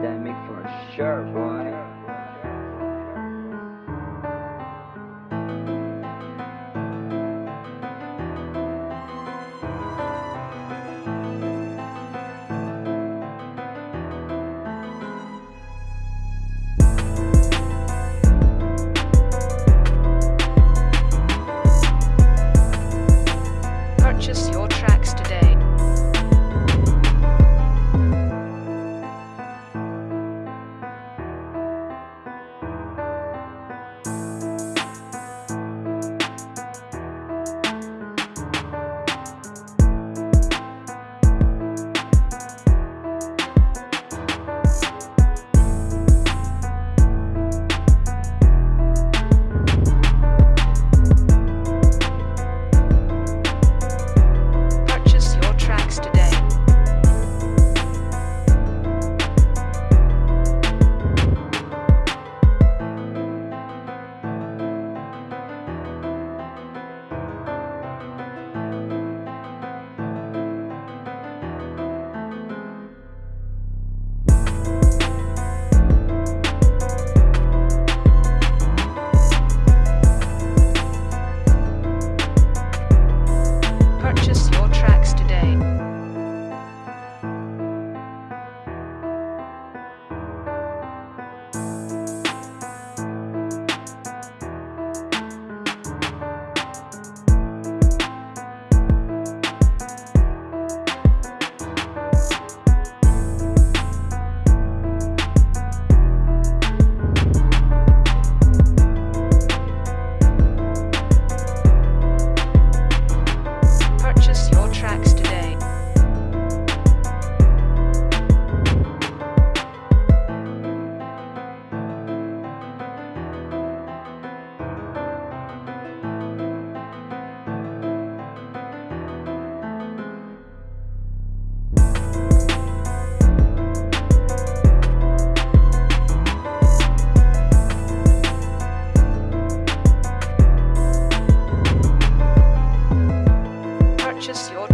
pandemic for sure, boy. purchase your